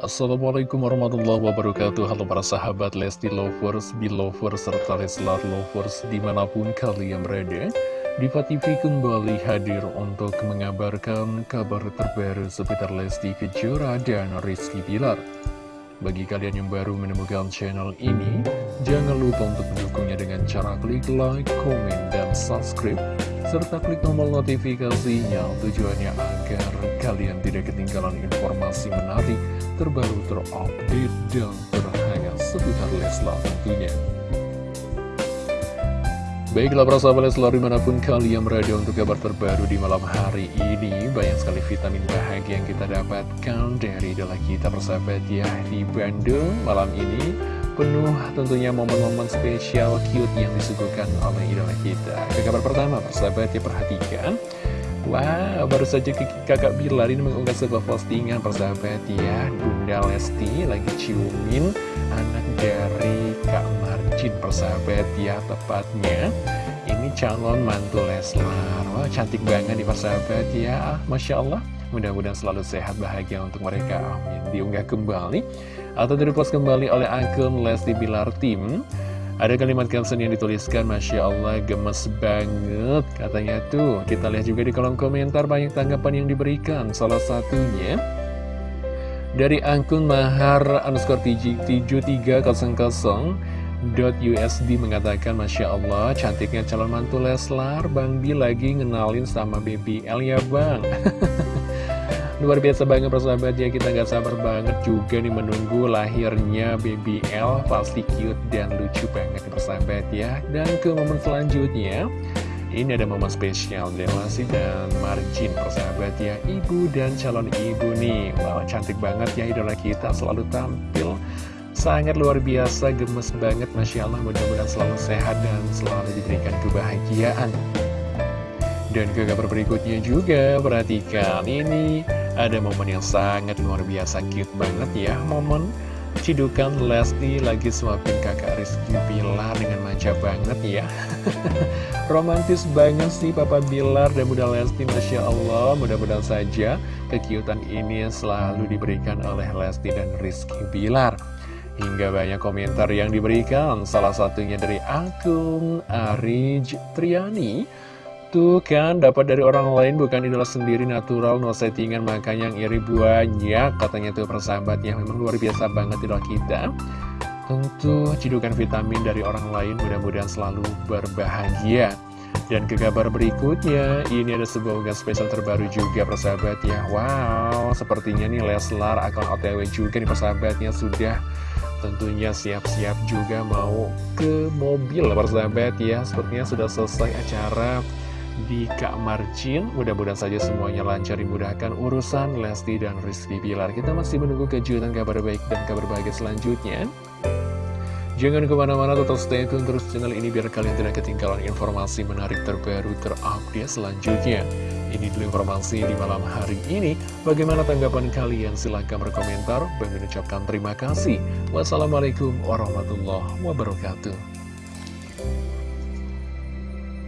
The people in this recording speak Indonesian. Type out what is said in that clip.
Assalamualaikum warahmatullahi wabarakatuh. Halo para sahabat Lesti Lovers, Belovers, serta Leslar Lovers di mana pun kalian berada Diva TV kembali hadir untuk mengabarkan kabar terbaru seputar Lesti Kejora dan Rizky Bilar. Bagi kalian yang baru menemukan channel ini Jangan lupa untuk mendukungnya dengan cara klik like, komen, dan subscribe serta klik tombol notifikasinya tujuannya agar kalian tidak ketinggalan informasi menarik, terbaru, terupdate, dan terhangat seputar Leslar tentunya. Baiklah para sahabat Leslar di mana pun kalian berada untuk kabar terbaru di malam hari ini Banyak sekali vitamin bahagia yang kita dapatkan dari idola kita persahabat ya Di Bandung malam ini penuh tentunya momen-momen spesial cute yang disuguhkan oleh idola kita. Ke kabar pertama, persahabat ya perhatikan. Wow, baru saja kakak Bilar ini mengunggah sebuah postingan persahabat ya. Bunda Lesti lagi ciumin anak dari Kak Marjin persahabat ya Tepatnya. Ini calon mantu Leslar. Wah cantik banget di persahabat ya. Masya Allah. Mudah-mudahan selalu sehat bahagia untuk mereka. Amin. Diunggah kembali Atau direpost kembali oleh akun Lesti Bilar Tim Ada kalimat caption yang dituliskan Masya Allah gemes banget Katanya tuh. Kita lihat juga di kolom komentar Banyak tanggapan yang diberikan. Salah satunya Dari akun Mahar underscore 7300 USD mengatakan Masya Allah cantiknya calon mantu Leslar. Bang Bi lagi ngenalin sama baby L ya bang Luar biasa banget persahabat ya, kita nggak sabar banget juga nih menunggu lahirnya baby L. Pasti cute dan lucu banget persahabat ya. Dan ke momen selanjutnya ini ada momen spesial Dewasi dan Marjin persahabat ya. Ibu dan calon ibu nih Wow cantik banget ya idola kita selalu tampil Sangat luar biasa gemes banget Masya Allah mudah-mudahan selalu sehat dan selalu diberikan kebahagiaan dan ke kabar berikutnya juga, perhatikan ini. Ada momen yang sangat luar biasa cute banget ya Momen cidukan Lesti lagi suapin kakak Rizky Bilar dengan manja banget ya. Romantis banget sih Papa Bilar dan Bunda Lesti Masya Allah. Mudah-mudahan saja kekiutan ini selalu diberikan oleh Lesti dan Rizky Bilar. Hingga banyak komentar yang diberikan Salah satunya dari akun Arij Triani Tuh kan, dapat dari orang lain bukan idola sendiri natural, no settingan, makanya yang iri banyak. Katanya tuh persahabat yang memang luar biasa banget idola kita. Tentu cidukan vitamin dari orang lain mudah-mudahan selalu berbahagia. Dan ke kabar berikutnya, ini ada sebuah unggahan spesial terbaru juga persahabat ya. Wow, sepertinya nih Leslar akan otw juga nih persahabatnya sudah tentunya siap-siap juga mau ke mobil persahabat ya. Sepertinya sudah selesai acara di Kak Marcin Mudah-mudahan saja semuanya lancar dimudahkan urusan Lesti dan Rizky Bilar Kita masih menunggu kejutan kabar baik dan kabar bahagia selanjutnya Jangan ke mana-mana tetap stay tune terus channel ini biar kalian tidak ketinggalan informasi menarik terbaru terupdate selanjutnya. Ini dulu informasi di malam hari ini. Bagaimana tanggapan kalian? Silahkan berkomentar. Bagi ucapkan terima kasih. Wassalamualaikum warahmatullahi wabarakatuh.